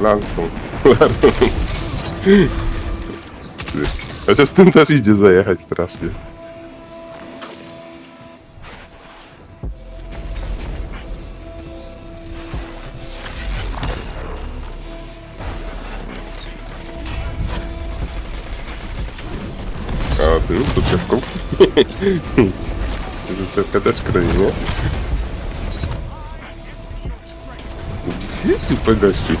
Lansą, solarą. Chociaż tym też idzie zajechać strasznie. A ty rób doczepką. Doczepka też kroi, nie? Psy, ty gościu.